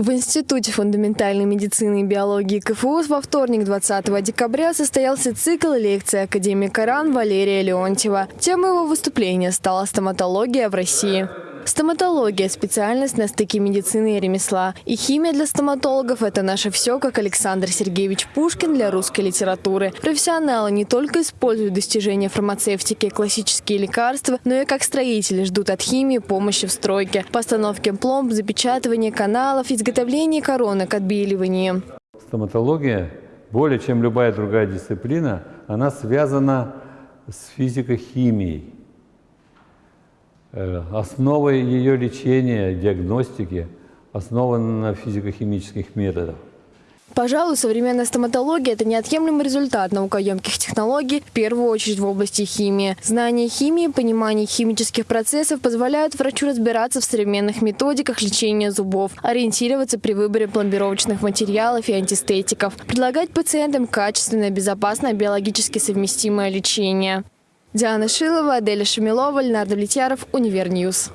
В Институте фундаментальной медицины и биологии КФУ во вторник 20 декабря состоялся цикл лекций академика РАН Валерия Леонтьева. Темой его выступления стала стоматология в России. Стоматология – специальность на стыке медицины и ремесла. И химия для стоматологов – это наше все, как Александр Сергеевич Пушкин для русской литературы. Профессионалы не только используют достижения фармацевтики и классические лекарства, но и как строители ждут от химии помощи в стройке, постановке пломб, запечатывании каналов, изготовлении коронок, отбеливании. Стоматология, более чем любая другая дисциплина, она связана с физико-химией. Э, основой ее лечения, диагностики основана на физико-химических методах. Пожалуй, современная стоматология – это неотъемлемый результат наукоемких технологий, в первую очередь в области химии. Знание химии, понимание химических процессов позволяют врачу разбираться в современных методиках лечения зубов, ориентироваться при выборе пломбировочных материалов и антистетиков, предлагать пациентам качественное, безопасное, биологически совместимое лечение. Диана Шилова, Аделя Шамилова, Ленардо Влетьяров, UniverNews.